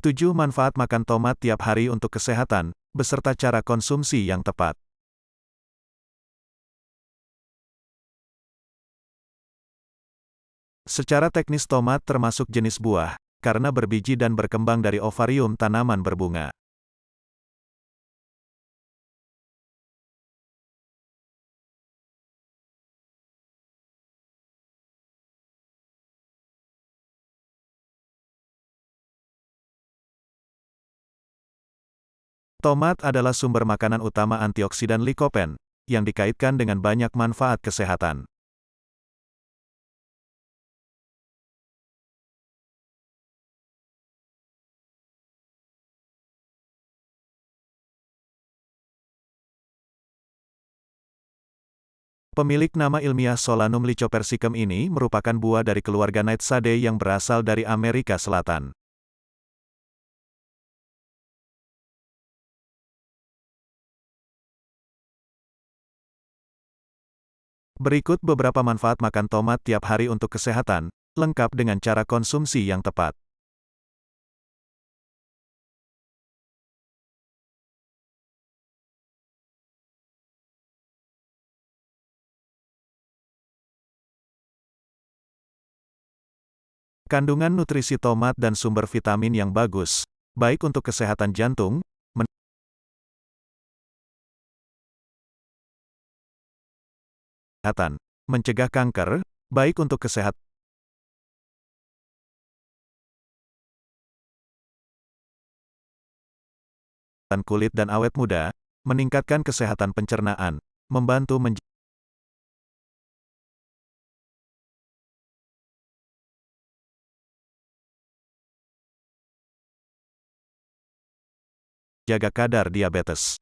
7 manfaat makan tomat tiap hari untuk kesehatan, beserta cara konsumsi yang tepat. Secara teknis tomat termasuk jenis buah, karena berbiji dan berkembang dari ovarium tanaman berbunga. Tomat adalah sumber makanan utama antioksidan likopen, yang dikaitkan dengan banyak manfaat kesehatan. Pemilik nama ilmiah Solanum lycopersicum ini merupakan buah dari keluarga Nightshade yang berasal dari Amerika Selatan. Berikut beberapa manfaat makan tomat tiap hari untuk kesehatan, lengkap dengan cara konsumsi yang tepat. Kandungan nutrisi tomat dan sumber vitamin yang bagus, baik untuk kesehatan jantung, kesehatan, mencegah kanker, baik untuk kesehatan kulit dan awet muda, meningkatkan kesehatan pencernaan, membantu menjaga jaga kadar diabetes.